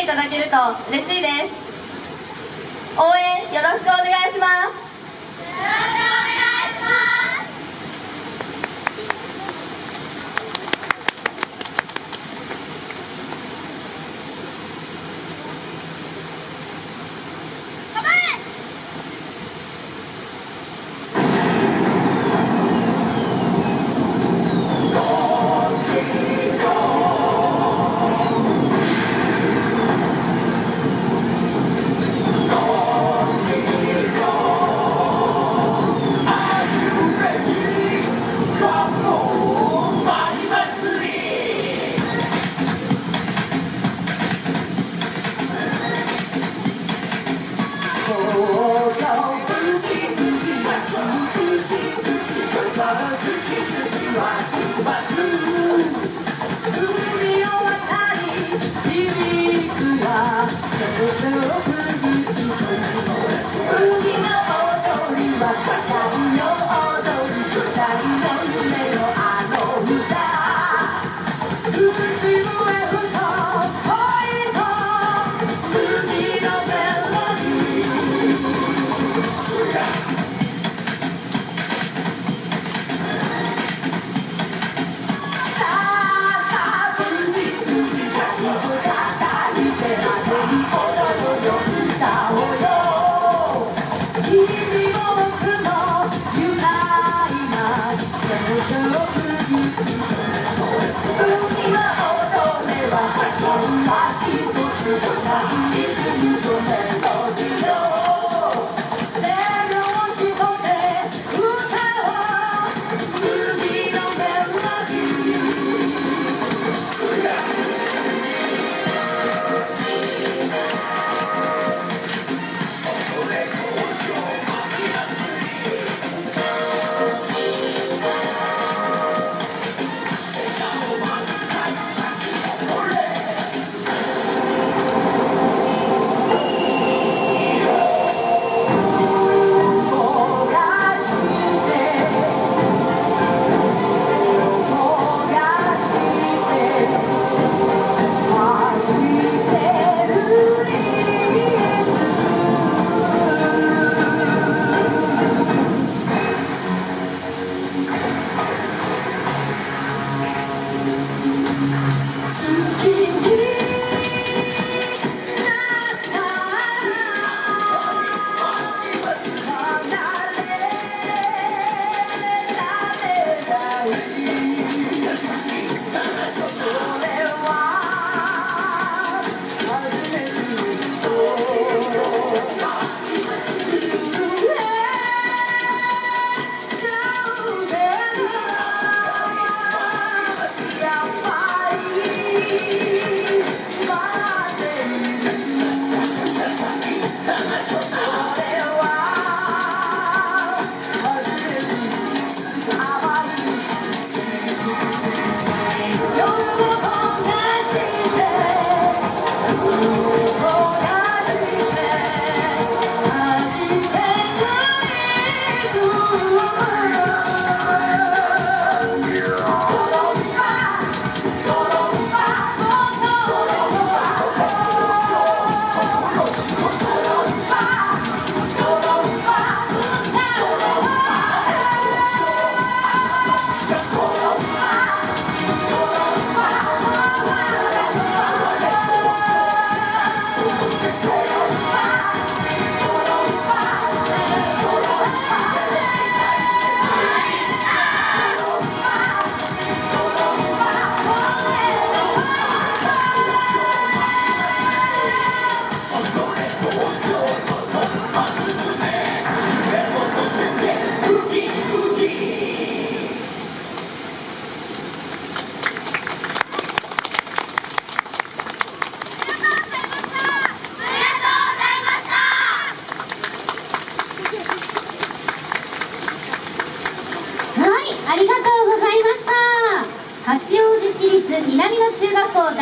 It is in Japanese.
ていただけると嬉しいです。応援よろしくお願いします。の通りは高い It's ありがとうございました。八王子市立南野中学校